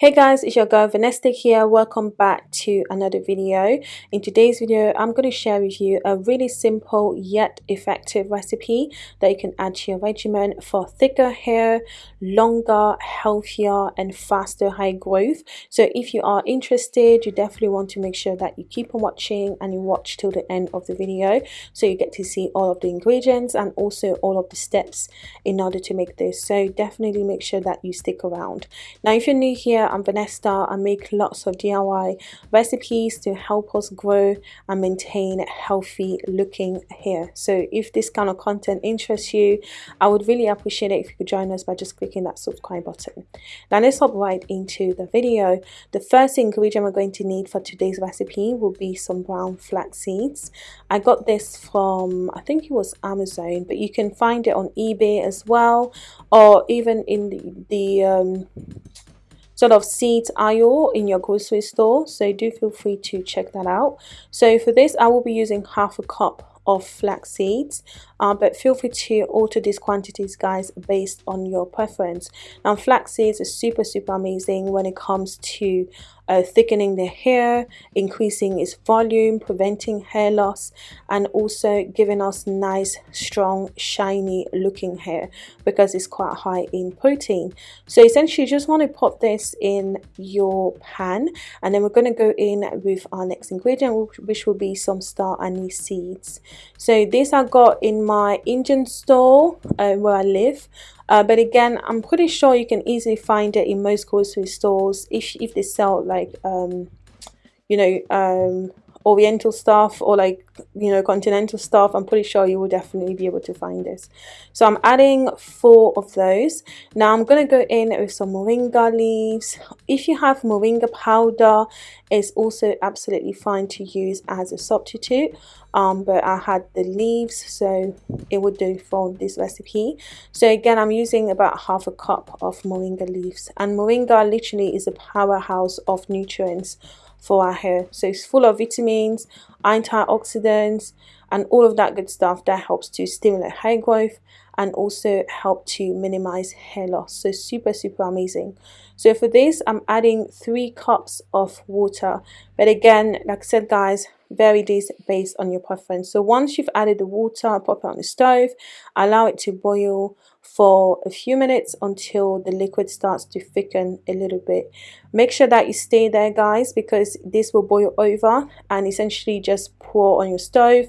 Hey guys, it's your girl Vanessa here. Welcome back to another video. In today's video, I'm going to share with you a really simple yet effective recipe that you can add to your regimen for thicker hair, longer, healthier and faster hair growth. So if you are interested, you definitely want to make sure that you keep on watching and you watch till the end of the video so you get to see all of the ingredients and also all of the steps in order to make this. So definitely make sure that you stick around. Now if you're new here, I'm Vanessa. I make lots of DIY recipes to help us grow and maintain healthy looking hair. So if this kind of content interests you, I would really appreciate it if you could join us by just clicking that subscribe button. Now let's hop right into the video. The first ingredient we're going to need for today's recipe will be some brown flax seeds. I got this from, I think it was Amazon, but you can find it on eBay as well, or even in the, the um, sort of seeds aisle in your grocery store so do feel free to check that out. So for this I will be using half a cup of flax seeds uh, but feel free to alter these quantities guys based on your preference. Now flax seeds is super super amazing when it comes to uh, thickening the hair, increasing its volume, preventing hair loss, and also giving us nice, strong, shiny looking hair because it's quite high in protein. So essentially, you just want to pop this in your pan, and then we're going to go in with our next ingredient, which will be some star anise seeds. So this I got in my Indian store uh, where I live. Uh, but again, I'm pretty sure you can easily find it in most grocery stores if, if they sell like, um, you know, um, oriental stuff or like you know continental stuff i'm pretty sure you will definitely be able to find this. So i'm adding four of those. Now i'm going to go in with some moringa leaves. If you have moringa powder it's also absolutely fine to use as a substitute. Um, but I had the leaves so it would do for this recipe. So again I'm using about half a cup of moringa leaves. And moringa literally is a powerhouse of nutrients for our hair. So it's full of vitamins, antioxidants, and all of that good stuff that helps to stimulate hair growth and also help to minimize hair loss. So super, super amazing. So for this, I'm adding three cups of water. But again, like I said, guys, vary this based on your preference. So once you've added the water, pop it on the stove, allow it to boil for a few minutes until the liquid starts to thicken a little bit. Make sure that you stay there guys because this will boil over and essentially just pour on your stove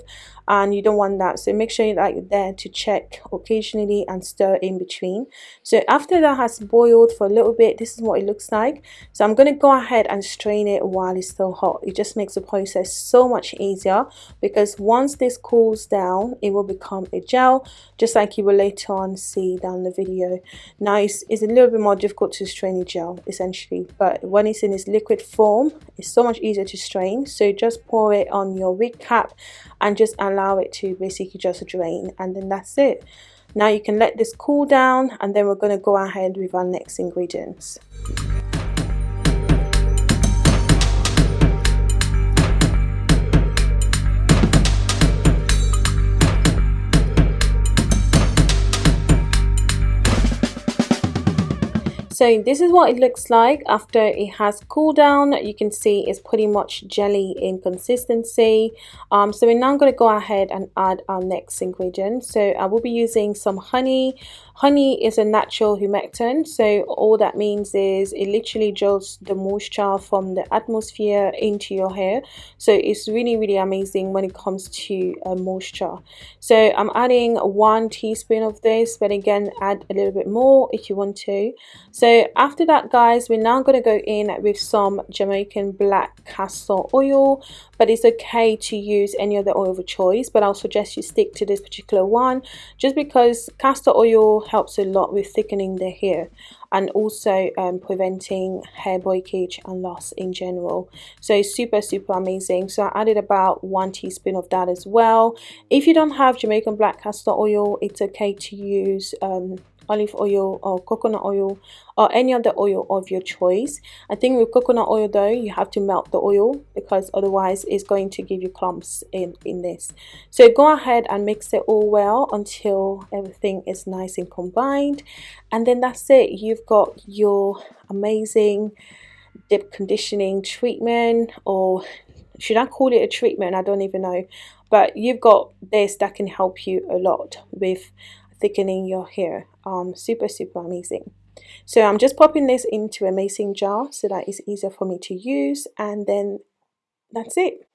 and you don't want that. So make sure that you're there to check occasionally and stir in between. So after that has boiled for a little bit this is what it looks like. So I'm going to go ahead and strain it while it's still hot. It just makes the process so much easier because once this cools down it will become a gel just like you will later on see down the video. Now it's, it's a little bit more difficult to strain a gel essentially but when it's in its liquid form it's so much easier to strain. So just pour it on your wig cap and just allow it to basically just drain and then that's it. Now you can let this cool down and then we're going to go ahead with our next ingredients so this is what it looks like after it has cooled down. You can see it's pretty much jelly in consistency. Um, so we're now going to go ahead and add our next ingredient. So I will be using some honey honey is a natural humectant so all that means is it literally draws the moisture from the atmosphere into your hair. So it's really really amazing when it comes to uh, moisture. So I'm adding one teaspoon of this but again add a little bit more if you want to. So after that guys we're now going to go in with some Jamaican black castor oil but it's okay to use any other oil of choice but I'll suggest you stick to this particular one just because castor oil helps a lot with thickening the hair and also um, preventing hair breakage and loss in general. So it's super super amazing. So I added about one teaspoon of that as well. If you don't have Jamaican black castor oil it's okay to use um, olive oil or coconut oil or any other oil of your choice. I think with coconut oil though you have to melt the oil because otherwise it's going to give you clumps in in this. So go ahead and mix it all well until everything is nice and combined. And then that's it. You've got your amazing deep conditioning treatment or should I call it a treatment? I don't even know. But you've got this that can help you a lot with thickening your hair. Um super super amazing. So I'm just popping this into a mason jar so that it's easier for me to use and then that's it.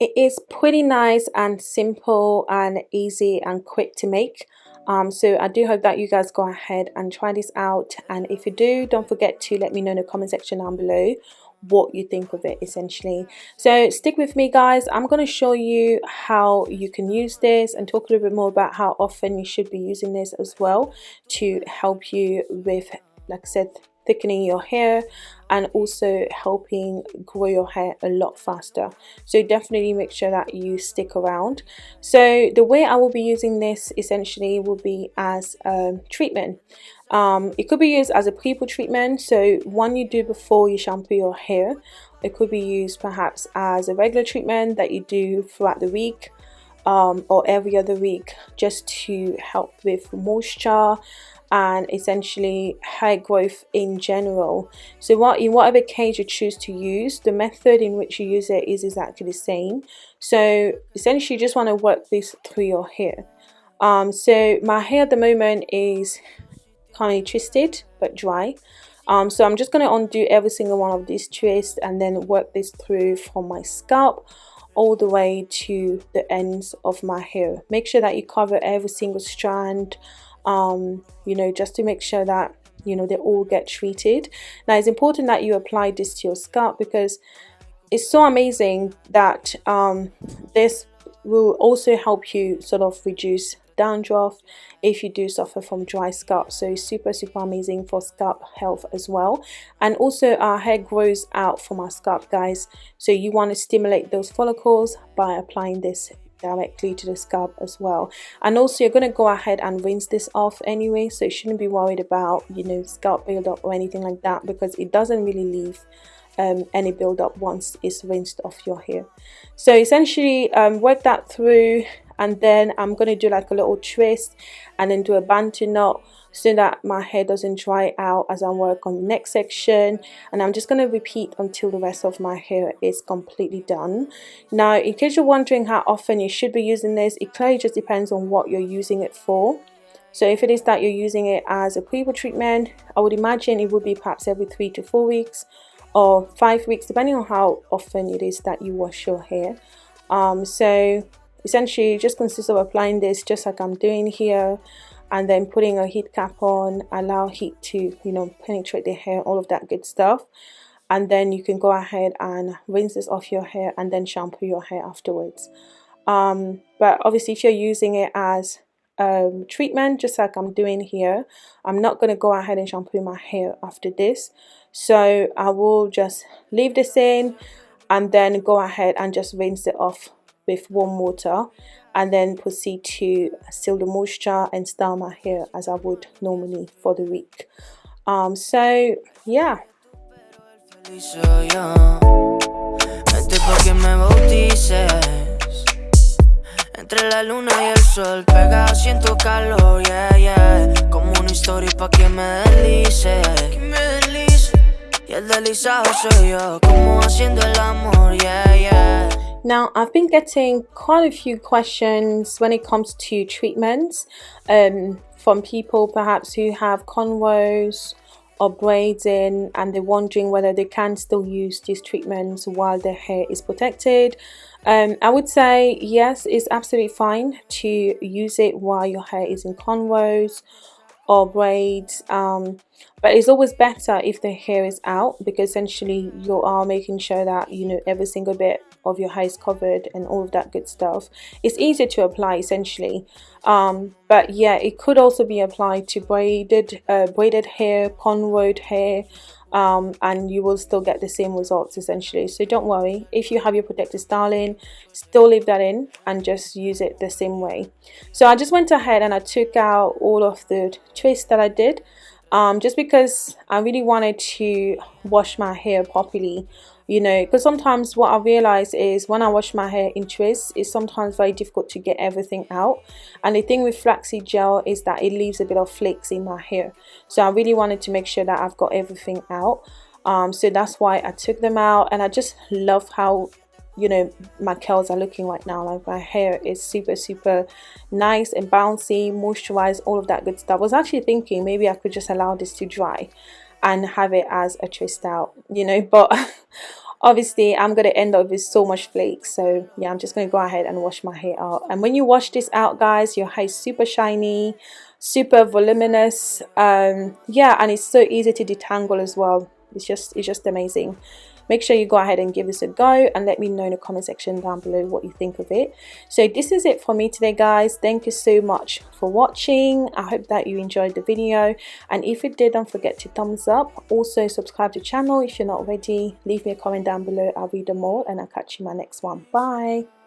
It is pretty nice and simple and easy and quick to make. Um, so I do hope that you guys go ahead and try this out and if you do don't forget to let me know in the comment section down below what you think of it essentially. So stick with me guys. I'm going to show you how you can use this and talk a little bit more about how often you should be using this as well to help you with like i said thickening your hair and also helping grow your hair a lot faster. So definitely make sure that you stick around. So the way I will be using this essentially will be as a treatment um, it could be used as a pre-poo treatment. So one you do before you shampoo your hair it could be used perhaps as a regular treatment that you do throughout the week um, or every other week just to help with moisture and essentially hair growth in general. So what in whatever case you choose to use the method in which you use it is exactly the same. So essentially you just want to work this through your hair. Um, so my hair at the moment is kind of twisted but dry. Um, so I'm just going to undo every single one of these twists and then work this through from my scalp all the way to the ends of my hair. Make sure that you cover every single strand um, you know just to make sure that you know they all get treated. Now it's important that you apply this to your scalp because it's so amazing that um, this will also help you sort of reduce dandruff if you do suffer from dry scalp. So super super amazing for scalp health as well. And also our hair grows out from our scalp guys. So you want to stimulate those follicles by applying this directly to the scalp as well. And also you're going to go ahead and rinse this off anyway so you shouldn't be worried about you know scalp buildup or anything like that because it doesn't really leave um, any buildup once it's rinsed off your hair. So essentially um, work that through and then I'm going to do like a little twist and then do a bantu knot so that my hair doesn't dry out as I work on the next section. And I'm just going to repeat until the rest of my hair is completely done. Now in case you're wondering how often you should be using this it clearly just depends on what you're using it for. So if it is that you're using it as a pre treatment I would imagine it would be perhaps every three to four weeks or five weeks depending on how often it is that you wash your hair. Um, so essentially just consists of applying this just like I'm doing here and then putting a heat cap on allow heat to you know penetrate the hair all of that good stuff. And then you can go ahead and rinse this off your hair and then shampoo your hair afterwards. Um, but obviously if you're using it as um, treatment just like I'm doing here I'm not going to go ahead and shampoo my hair after this. So I will just leave this in and then go ahead and just rinse it off with warm water and then proceed to seal the moisture and style my hair as I would normally for the week. Um, so yeah. Entre la luna y el sol siento calor, yeah, yeah. Como una historia pa' que me deslice. Que me deslice. Y el deslizado soy yo Como haciendo el amor, yeah, yeah now, I've been getting quite a few questions when it comes to treatments um, from people perhaps who have cornrows or braids in and they're wondering whether they can still use these treatments while their hair is protected. Um, I would say yes, it's absolutely fine to use it while your hair is in cornrows or braids um, but it's always better if the hair is out because essentially you are making sure that you know every single bit of your hair is covered and all of that good stuff. It's easier to apply essentially um, but yeah it could also be applied to braided uh, braided hair cornrowed hair um, and you will still get the same results essentially. So don't worry. If you have your protective styling still leave that in and just use it the same way. So I just went ahead and I took out all of the twists that I did um, just because I really wanted to wash my hair properly you know because sometimes what I realize is when I wash my hair in twists it's sometimes very difficult to get everything out. And the thing with flaxseed gel is that it leaves a bit of flakes in my hair. So I really wanted to make sure that I've got everything out. Um, so that's why I took them out. And I just love how you know my curls are looking right now. Like my hair is super super nice and bouncy moisturized all of that good stuff. I was actually thinking maybe I could just allow this to dry and have it as a twist out you know but obviously I'm going to end up with so much flakes. So yeah I'm just going to go ahead and wash my hair out. And when you wash this out guys your hair is super shiny super voluminous. Um yeah and it's so easy to detangle as well it's just it's just amazing. Make sure you go ahead and give this a go and let me know in the comment section down below what you think of it. So this is it for me today guys. Thank you so much for watching. I hope that you enjoyed the video. And if you did don't forget to thumbs up. Also subscribe to the channel if you're not already. Leave me a comment down below. I'll read them all and i'll catch you in my next one. Bye